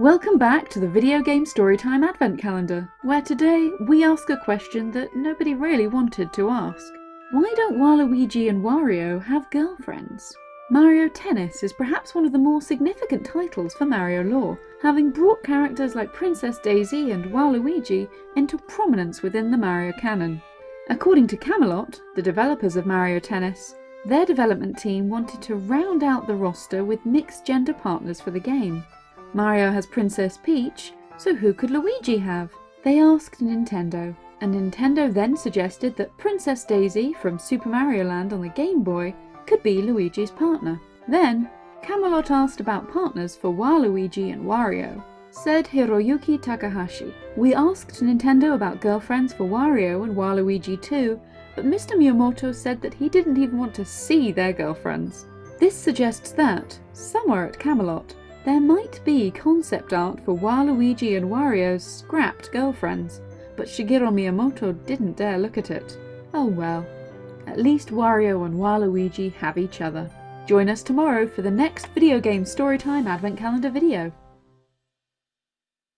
Welcome back to the Video Game Storytime Advent Calendar, where today we ask a question that nobody really wanted to ask. Why don't Waluigi and Wario have girlfriends? Mario Tennis is perhaps one of the more significant titles for Mario lore, having brought characters like Princess Daisy and Waluigi into prominence within the Mario canon. According to Camelot, the developers of Mario Tennis, their development team wanted to round out the roster with mixed gender partners for the game. Mario has Princess Peach, so who could Luigi have? They asked Nintendo, and Nintendo then suggested that Princess Daisy from Super Mario Land on the Game Boy could be Luigi's partner. Then, Camelot asked about partners for Waluigi and Wario. Said Hiroyuki Takahashi, We asked Nintendo about girlfriends for Wario and Waluigi too, but Mr. Miyamoto said that he didn't even want to see their girlfriends. This suggests that, somewhere at Camelot, there might be concept art for Waluigi and Wario's scrapped girlfriends, but Shigeru Miyamoto didn't dare look at it. Oh well. At least Wario and Waluigi have each other. Join us tomorrow for the next video game storytime advent calendar video.